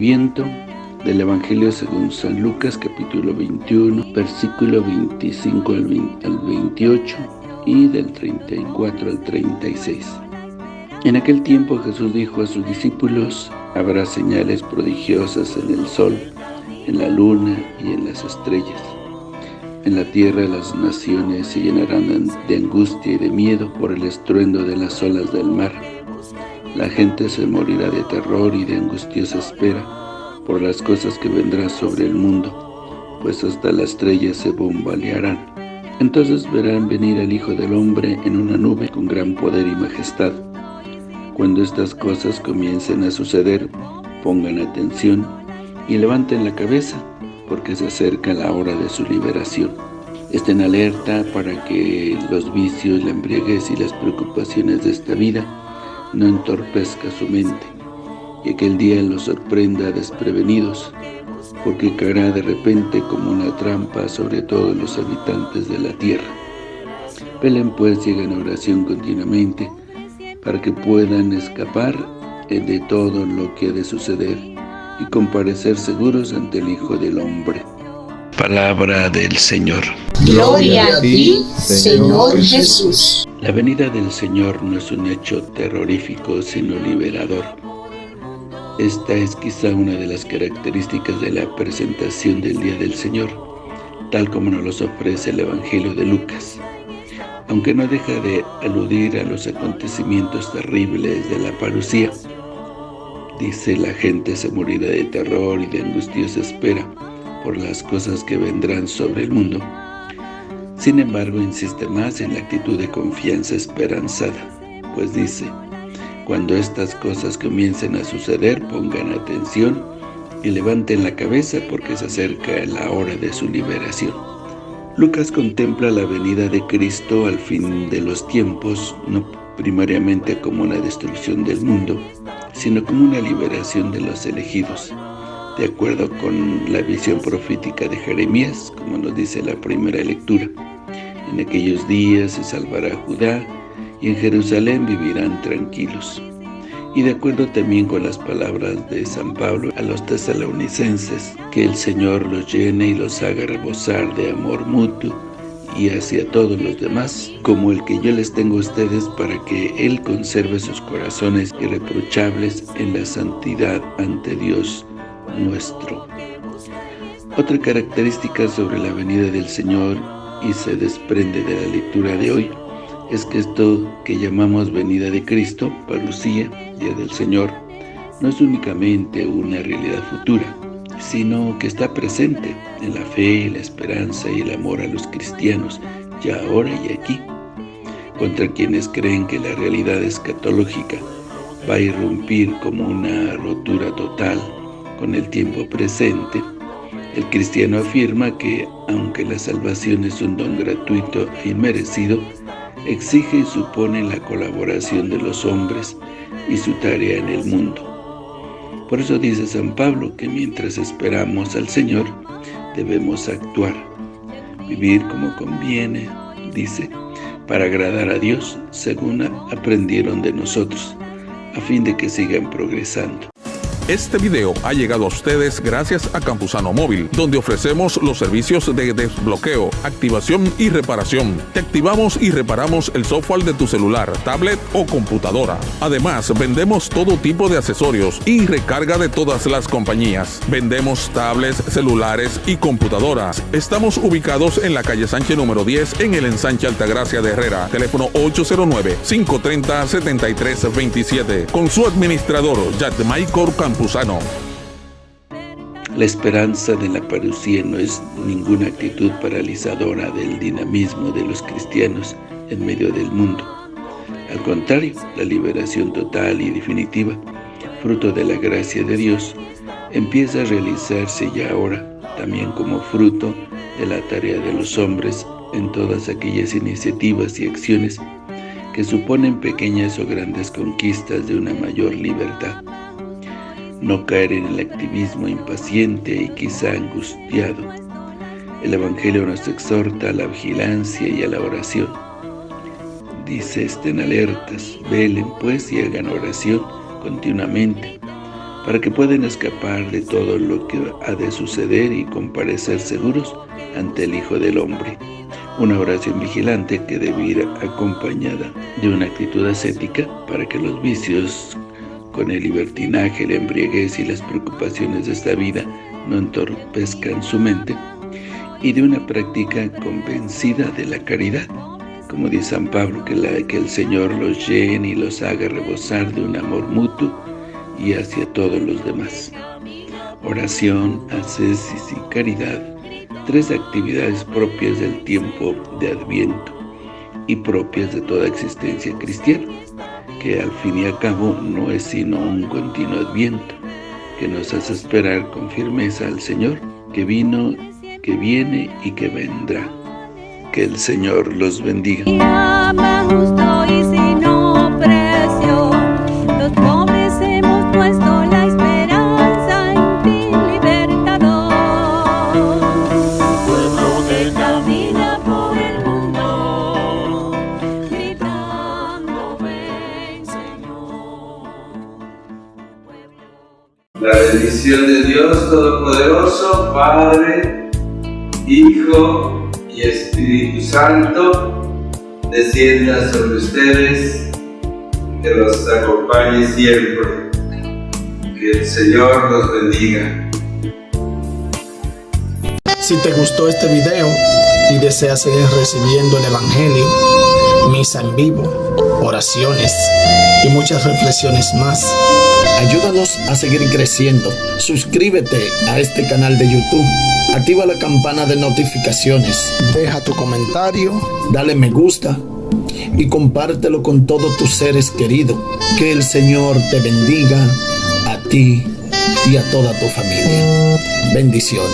viento del Evangelio según San Lucas, capítulo 21, versículo 25 al 28 y del 34 al 36. En aquel tiempo Jesús dijo a sus discípulos, habrá señales prodigiosas en el sol, en la luna y en las estrellas. En la tierra las naciones se llenarán de angustia y de miedo por el estruendo de las olas del mar. La gente se morirá de terror y de angustiosa espera por las cosas que vendrán sobre el mundo, pues hasta las estrellas se bombalearán. Entonces verán venir al Hijo del Hombre en una nube con gran poder y majestad. Cuando estas cosas comiencen a suceder, pongan atención y levanten la cabeza, porque se acerca la hora de su liberación. Estén alerta para que los vicios, la embriaguez y las preocupaciones de esta vida no entorpezca su mente y aquel día los sorprenda desprevenidos, porque caerá de repente como una trampa sobre todos los habitantes de la tierra. Pelen pues y hagan oración continuamente, para que puedan escapar de todo lo que ha de suceder y comparecer seguros ante el Hijo del Hombre. Palabra del Señor. Gloria a ti, Señor Jesús. La venida del Señor no es un hecho terrorífico, sino liberador. Esta es quizá una de las características de la presentación del Día del Señor, tal como nos los ofrece el Evangelio de Lucas. Aunque no deja de aludir a los acontecimientos terribles de la parucía, dice la gente se morirá de terror y de angustiosa espera por las cosas que vendrán sobre el mundo. Sin embargo, insiste más en la actitud de confianza esperanzada, pues dice, cuando estas cosas comiencen a suceder, pongan atención y levanten la cabeza porque se acerca la hora de su liberación. Lucas contempla la venida de Cristo al fin de los tiempos, no primariamente como una destrucción del mundo, sino como una liberación de los elegidos, de acuerdo con la visión profética de Jeremías, como nos dice la primera lectura. En aquellos días se salvará Judá, y en Jerusalén vivirán tranquilos. Y de acuerdo también con las palabras de San Pablo a los tesalonicenses, que el Señor los llene y los haga rebosar de amor mutuo y hacia todos los demás, como el que yo les tengo a ustedes para que Él conserve sus corazones irreprochables en la santidad ante Dios nuestro. Otra característica sobre la venida del Señor y se desprende de la lectura de hoy es que esto que llamamos venida de Cristo, parucía, Día del Señor, no es únicamente una realidad futura, sino que está presente en la fe, la esperanza y el amor a los cristianos, ya ahora y aquí. Contra quienes creen que la realidad escatológica va a irrumpir como una rotura total con el tiempo presente, el cristiano afirma que, aunque la salvación es un don gratuito e inmerecido, exige y supone la colaboración de los hombres y su tarea en el mundo. Por eso dice San Pablo que mientras esperamos al Señor, debemos actuar, vivir como conviene, dice, para agradar a Dios según aprendieron de nosotros, a fin de que sigan progresando. Este video ha llegado a ustedes gracias a Campusano Móvil, donde ofrecemos los servicios de desbloqueo, activación y reparación. Te activamos y reparamos el software de tu celular, tablet o computadora. Además, vendemos todo tipo de accesorios y recarga de todas las compañías. Vendemos tablets, celulares y computadoras. Estamos ubicados en la calle Sánchez número 10 en el ensanche Altagracia de Herrera. Teléfono 809-530-7327. Con su administrador, Jack Michael La esperanza de la parucía no es ninguna actitud paralizadora del dinamismo de los cristianos en medio del mundo. Al contrario, la liberación total y definitiva, fruto de la gracia de Dios, empieza a realizarse ya ahora, también como fruto de la tarea de los hombres en todas aquellas iniciativas y acciones que suponen pequeñas o grandes conquistas de una mayor libertad no caer en el activismo impaciente y quizá angustiado. El Evangelio nos exhorta a la vigilancia y a la oración. Dice, estén alertas, velen pues y hagan oración continuamente, para que puedan escapar de todo lo que ha de suceder y comparecer seguros ante el Hijo del Hombre. Una oración vigilante que debe ir acompañada de una actitud ascética para que los vicios con el libertinaje, la embriaguez y las preocupaciones de esta vida no entorpezcan su mente y de una práctica convencida de la caridad, como dice San Pablo, que, que el Señor los llene y los haga rebosar de un amor mutuo y hacia todos los demás. Oración, ascesis y caridad, tres actividades propias del tiempo de Adviento y propias de toda existencia cristiana, que al fin y al cabo no es sino un continuo Adviento, que nos hace esperar con firmeza al Señor, que vino, que viene y que vendrá. Que el Señor los bendiga. La bendición de Dios Todopoderoso, Padre, Hijo y Espíritu Santo, descienda sobre ustedes, que los acompañe siempre. Que el Señor los bendiga. Si te gustó este video y deseas seguir recibiendo el Evangelio, misa en vivo, oraciones y muchas reflexiones más, Ayúdanos a seguir creciendo. Suscríbete a este canal de YouTube. Activa la campana de notificaciones. Deja tu comentario. Dale me gusta. Y compártelo con todos tus seres queridos. Que el Señor te bendiga a ti y a toda tu familia. Bendiciones.